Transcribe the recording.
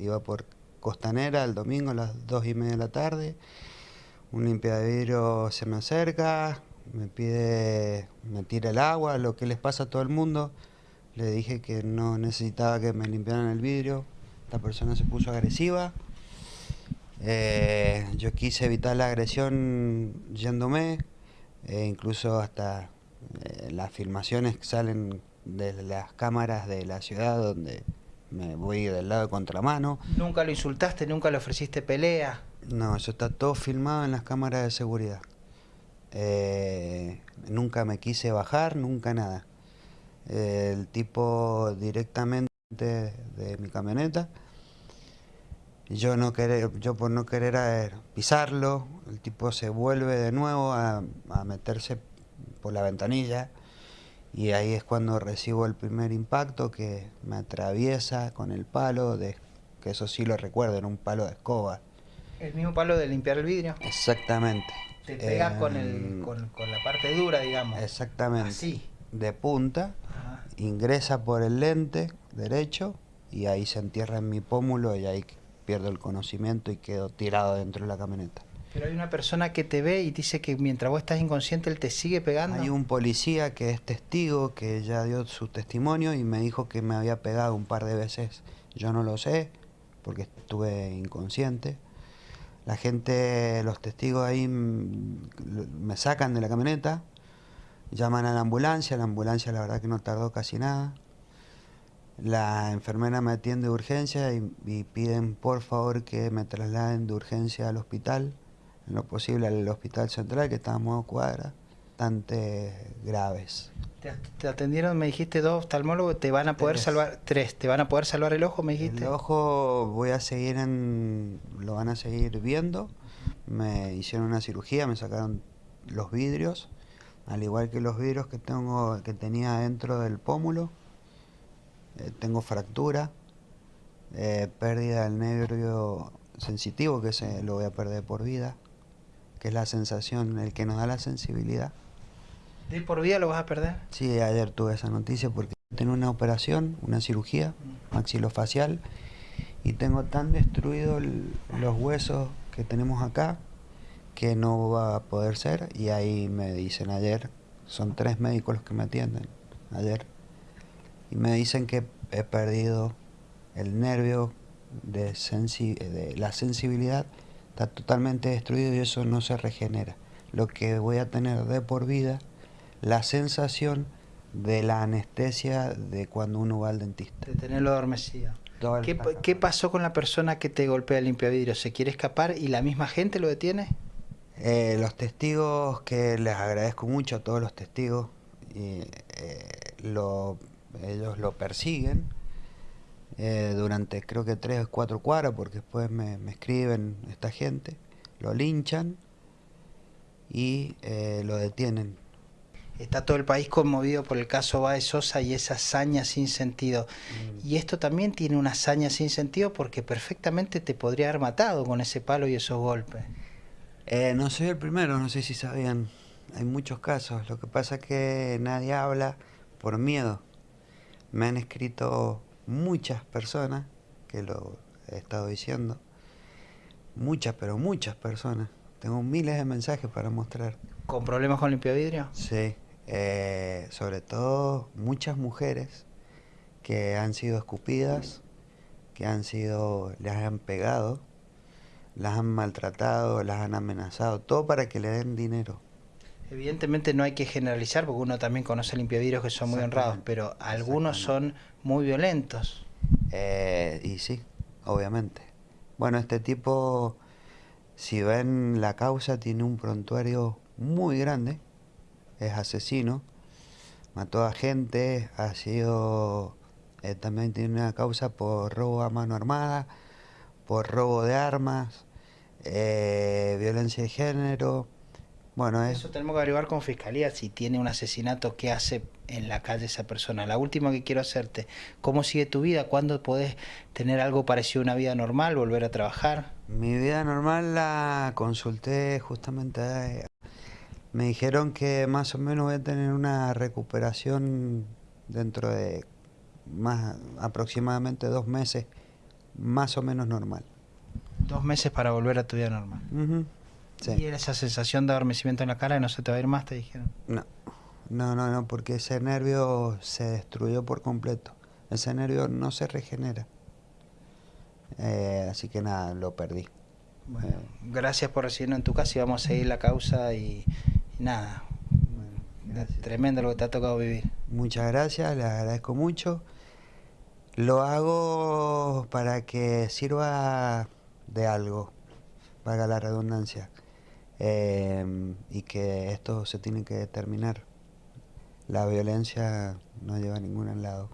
iba por Costanera el domingo a las dos y media de la tarde. Un limpiadero se me acerca, me pide, me tira el agua, lo que les pasa a todo el mundo. Le dije que no necesitaba que me limpiaran el vidrio. La persona se puso agresiva. Eh, yo quise evitar la agresión yéndome, e incluso hasta eh, las filmaciones que salen de las cámaras de la ciudad donde me voy del lado de contramano. ¿Nunca lo insultaste? ¿Nunca le ofreciste pelea? No, eso está todo filmado en las cámaras de seguridad. Eh, nunca me quise bajar, nunca nada. el tipo directamente de mi camioneta yo no querer, yo por no querer pisarlo, el tipo se vuelve de nuevo a, meterse por la ventanilla y ahí es cuando recibo el primer impacto que me atraviesa con el palo, de, que eso sí lo recuerdo, era un palo de escoba. ¿El mismo palo de limpiar el vidrio? Exactamente. Te pega con, el, con, la parte dura, digamos. Exactamente. Así. De punta, ingresa por el lente derecho y ahí se entierra en mi pómulo y ahí pierdo el conocimiento y quedo tirado dentro de la camioneta. Pero hay una persona que te ve y dice que mientras vos estás inconsciente él te sigue pegando. Hay un policía que es testigo, que ya dio su testimonio y me dijo que me había pegado un par de veces. Yo no lo sé, porque estuve inconsciente. La gente, los testigos ahí me sacan de la camioneta, llaman a la ambulancia, la ambulancia la verdad que no tardó casi nada. La enfermera me atiende de urgencia y, piden por favor que me trasladen de urgencia al hospital, en lo posible al hospital central que está a modo cuadra, bastante graves. Te, atendieron, me dijiste dos oftalmólogos, te van a poder salvar, tres, te van a poder salvar el ojo, me dijiste. El ojo voy a seguir en, lo van a seguir viendo, me hicieron una cirugía, me sacaron los vidrios, al igual que los vidrios que tengo, que tenía dentro del pómulo, eh, tengo fractura, eh, pérdida del nervio sensitivo, que se lo voy a perder por vida, que es la sensación, el que nos da la sensibilidad. ¿De por vida lo vas a perder? Sí, ayer tuve esa noticia porque tengo una operación, una cirugía maxilofacial y tengo tan destruidos los huesos que tenemos acá que no va a poder ser y ahí me dicen ayer, son tres médicos los que me atienden ayer y me dicen que he perdido el nervio de, de la sensibilidad, está totalmente destruido y eso no se regenera. Lo que voy a tener de por vida, la sensación de la anestesia de cuando uno va al dentista. De tenerlo adormecido. ¿Qué, pasó con la persona que te golpea el limpiavidrio? ¿Se quiere escapar y la misma gente lo detiene? Eh, los testigos, que les agradezco mucho a todos los testigos, y, eh, lo ellos lo persiguen eh, durante creo que tres o cuatro cuadras porque después me, escriben esta gente, lo linchan y eh, lo detienen. Está todo el país conmovido por el caso Baez Sosa y esa hazaña sin sentido. Mm. Y esto también tiene una hazaña sin sentido porque perfectamente te podría haber matado con ese palo y esos golpes. Eh, no soy el primero, no sé si sabían. Hay muchos casos. Lo que pasa es que nadie habla por miedo. Me han escrito muchas personas, que lo he estado diciendo, muchas, pero muchas personas. Tengo miles de mensajes para mostrar. ¿Con problemas con limpiavidrio? Sí, eh, sobre todo muchas mujeres que han sido escupidas, que han sido, les han pegado, las han maltratado, las han amenazado, todo para que le den dinero. Evidentemente no hay que generalizar porque uno también conoce limpiavidrios que son muy honrados, pero algunos son muy violentos. Eh, y sí, obviamente. Bueno, este tipo, si ven la causa, tiene un prontuario muy grande, es asesino, mató a gente, ha sido, eh, también tiene una causa por robo a mano armada, por robo de armas, eh, violencia de género, bueno, eso tenemos que averiguar con fiscalía si tiene un asesinato, qué hace en la calle esa persona. La última que quiero hacerte, ¿cómo sigue tu vida? ¿Cuándo podés tener algo parecido a una vida normal, volver a trabajar? Mi vida normal la consulté justamente. Eh, me dijeron que más o menos voy a tener una recuperación dentro de más aproximadamente dos meses más o menos normal. Dos meses para volver a tu vida normal. ¿Y esa sensación de adormecimiento en la cara y no se te va a ir más, te dijeron? No, no, no, no, porque ese nervio se destruyó por completo. Ese nervio no se regenera. Eh, así que nada, lo perdí. Bueno, eh. gracias por recibirnos en tu casa y vamos a seguir la causa y, nada. tremendo lo que te ha tocado vivir. Muchas gracias, les agradezco mucho. Lo hago para que sirva de algo, valga la redundancia, eh, y que esto se tiene que terminar. La violencia no lleva a ningún lado.